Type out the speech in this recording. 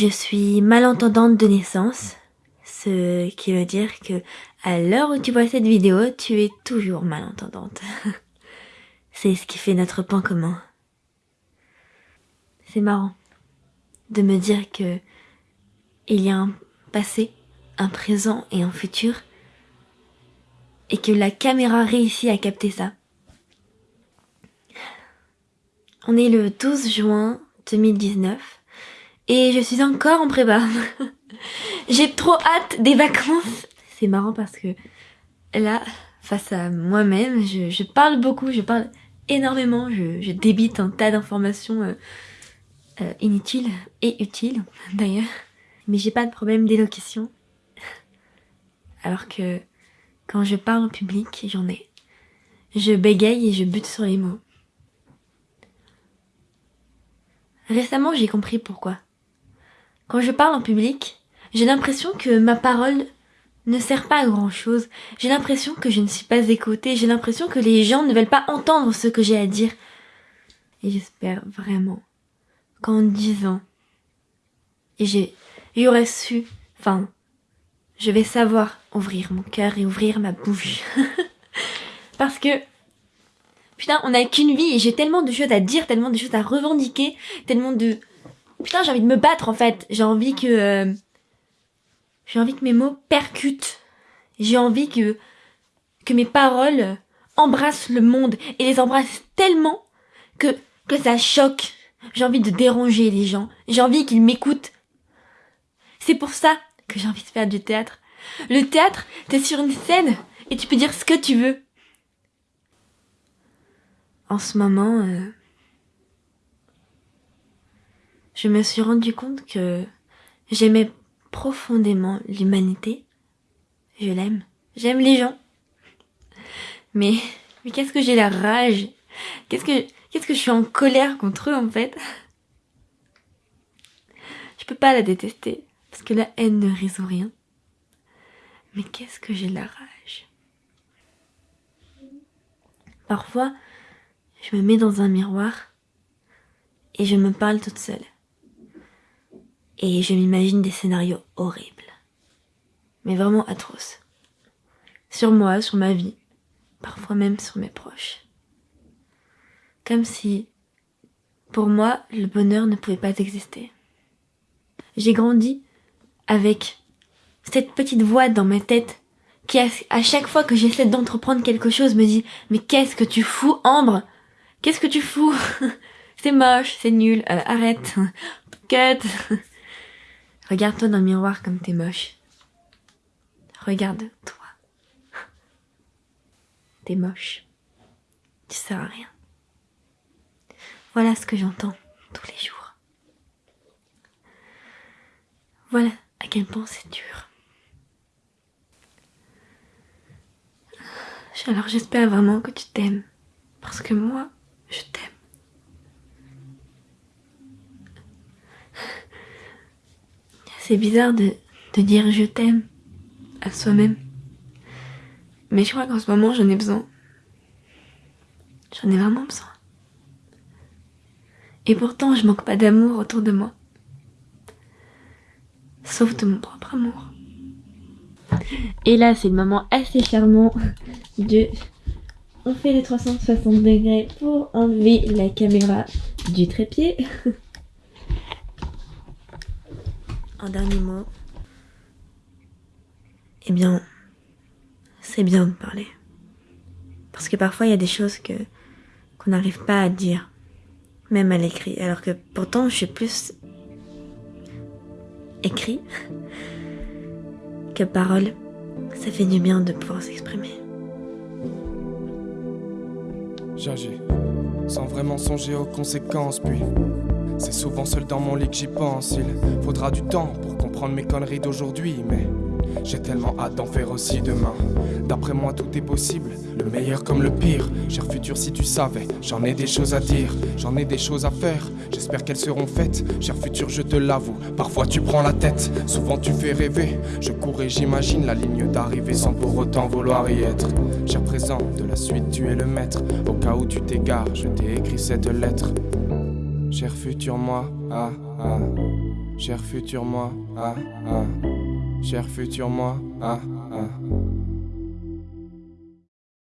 Je suis malentendante de naissance, ce qui veut dire que à l'heure où tu vois cette vidéo, tu es toujours malentendante. C'est ce qui fait notre point commun. C'est marrant de me dire que il y a un passé, un présent et un futur et que la caméra réussit à capter ça. On est le 12 juin 2019 et je suis encore en prépa. J'ai trop hâte des vacances. C'est marrant parce que là, face à moi-même, je, parle beaucoup, je parle énormément, je, débite un tas d'informations euh, euh, inutiles et utiles d'ailleurs. Mais j'ai pas de problème d'élocution. Alors que quand je parle en public, j'en ai. Je bégaye et je bute sur les mots. Récemment, j'ai compris pourquoi. Quand je parle en public, j'ai l'impression que ma parole ne sert pas à grand chose. J'ai l'impression que je ne suis pas écoutée. J'ai l'impression que les gens ne veulent pas entendre ce que j'ai à dire. Et j'espère vraiment qu'en dix ans, j'ai, j'aurais su, enfin, je vais savoir ouvrir mon cœur et ouvrir ma bouche. Parce que, putain, on n'a qu'une vie et j'ai tellement de choses à dire, tellement de choses à revendiquer, tellement de, putain, j'ai envie de me battre en fait. J'ai envie que, euh, j'ai envie que mes mots percutent. J'ai envie que, que mes paroles embrassent le monde et les embrassent tellement que, que ça choque. J'ai envie de déranger les gens. J'ai envie qu'ils m'écoutent. C'est pour ça que j'ai envie de faire du théâtre. Le théâtre, t'es sur une scène et tu peux dire ce que tu veux. En ce moment, euh, je me suis rendu compte que j'aimais profondément l'humanité. Je l'aime. J'aime les gens. Mais, mais qu'est-ce que j'ai la rage? Qu'est-ce que, qu'est-ce que je suis en colère contre eux en fait? Je peux pas la détester parce que la haine ne résout rien. Mais qu'est-ce que j'ai la rage? Parfois, je me mets dans un miroir et je me parle toute seule. Et je m'imagine des scénarios horribles. Mais vraiment atroces. Sur moi, sur ma vie. Parfois même sur mes proches. Comme si, pour moi, le bonheur ne pouvait pas exister. J'ai grandi avec cette petite voix dans ma tête qui à chaque fois que j'essaie d'entreprendre quelque chose me dit mais qu'est-ce que tu fous Ambre? Qu'est-ce que tu fous? C'est moche, c'est nul, euh, arrête, cut. Regarde-toi dans le miroir comme t'es moche. Regarde-toi. T'es moche. Tu sers à rien. Voilà ce que j'entends tous les jours. Voilà à quel point c'est dur. Alors j'espère vraiment que tu t'aimes. Parce que moi, je t'aime. C'est bizarre de, de dire je t'aime à soi-même. Mais je crois qu'en ce moment j'en ai besoin. J'en ai vraiment besoin. Et pourtant je manque pas d'amour autour de moi. Sauf de mon propre amour. Et là c'est le moment assez charmant de... On fait les 360 degrés pour enlever la caméra du trépied. un dernier mot. Eh bien, c'est bien de parler. Parce que parfois il y a des choses que qu'on n'arrive pas à dire, même à l'écrit. Alors que pourtant je suis plus écrit que parole. Ça fait du bien de pouvoir s'exprimer. J'agis sans vraiment songer aux conséquences, puis c'est souvent seul dans mon lit que j'y pense. Il faudra du temps pour comprendre mes conneries d'aujourd'hui, mais j'ai tellement hâte d'en faire aussi demain. D'après moi, tout est possible, le meilleur comme le pire. Cher futur, si tu savais, j'en ai des choses à dire, j'en ai des choses à faire. J'espère qu'elles seront faites. Cher futur, je te l'avoue, parfois tu prends la tête, souvent tu fais rêver. Je cours et j'imagine la ligne d'arrivée sans pour autant vouloir y être. Cher présent, de la suite, tu es le maître. Au cas où tu t'égares, je t'ai écrit cette lettre. Cher futur moi, ah, ah. Cher futur moi, ah, ah. Cher futur moi, ah, ah.